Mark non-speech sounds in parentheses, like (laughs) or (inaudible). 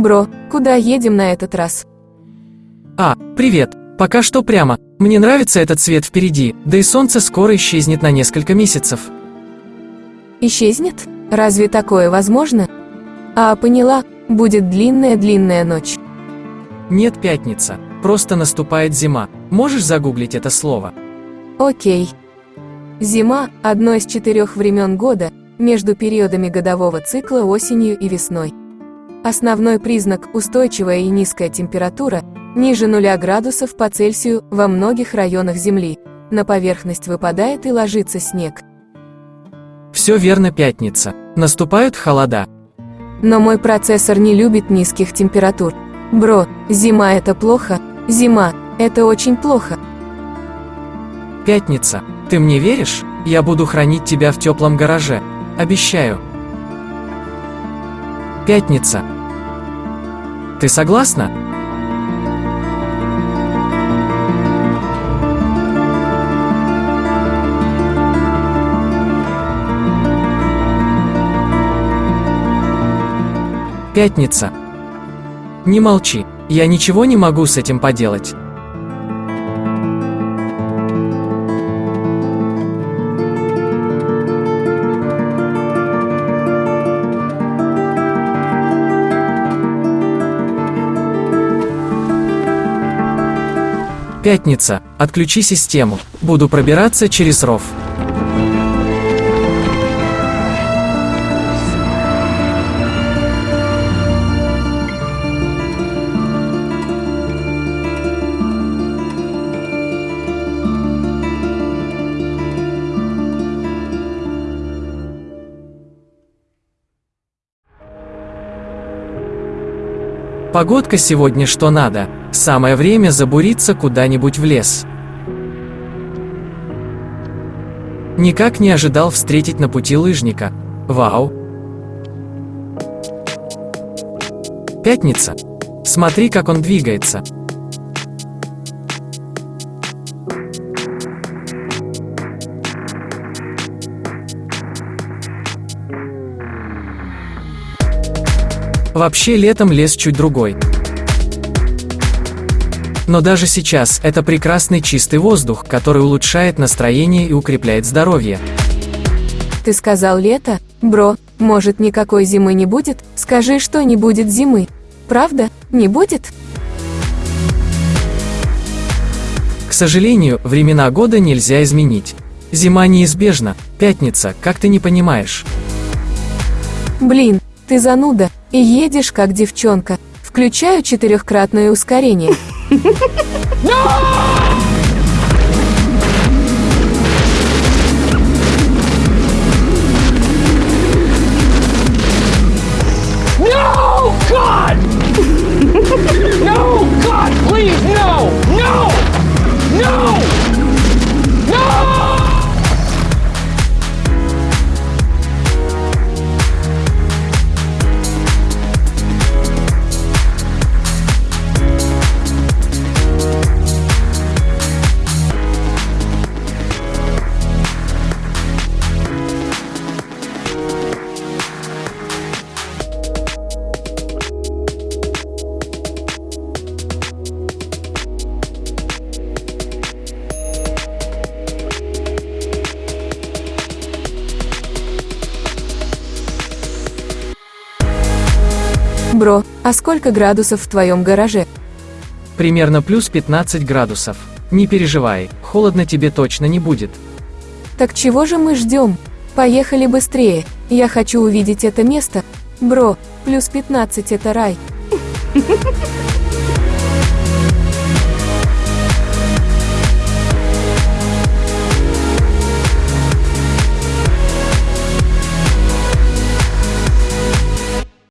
Бро, куда едем на этот раз? А, привет. Пока что прямо. Мне нравится этот цвет впереди, да и солнце скоро исчезнет на несколько месяцев. Исчезнет? Разве такое возможно? А, поняла, будет длинная-длинная ночь. Нет, пятница. Просто наступает зима. Можешь загуглить это слово? Окей. Зима – одно из четырех времен года, между периодами годового цикла осенью и весной. Основной признак – устойчивая и низкая температура, ниже 0 градусов по Цельсию во многих районах Земли. На поверхность выпадает и ложится снег. Все верно, пятница. Наступают холода. Но мой процессор не любит низких температур. Бро, зима это плохо, зима – это очень плохо. Пятница. Ты мне веришь? Я буду хранить тебя в теплом гараже. Обещаю. Пятница. Ты согласна? Пятница. Не молчи, я ничего не могу с этим поделать. Пятница. Отключи систему. Буду пробираться через ров. Погодка сегодня что надо. Самое время забуриться куда-нибудь в лес. Никак не ожидал встретить на пути лыжника. Вау! Пятница. Смотри, как он двигается. Вообще летом лес чуть другой. Но даже сейчас это прекрасный чистый воздух, который улучшает настроение и укрепляет здоровье. Ты сказал лето? Бро, может никакой зимы не будет? Скажи, что не будет зимы. Правда? Не будет? К сожалению, времена года нельзя изменить. Зима неизбежна. Пятница, как ты не понимаешь? Блин, ты зануда, и едешь как девчонка. Включаю четырехкратное ускорение. (laughs) No! Бро, а сколько градусов в твоем гараже? Примерно плюс 15 градусов. Не переживай, холодно тебе точно не будет. Так чего же мы ждем? Поехали быстрее, я хочу увидеть это место. Бро, плюс 15 это рай.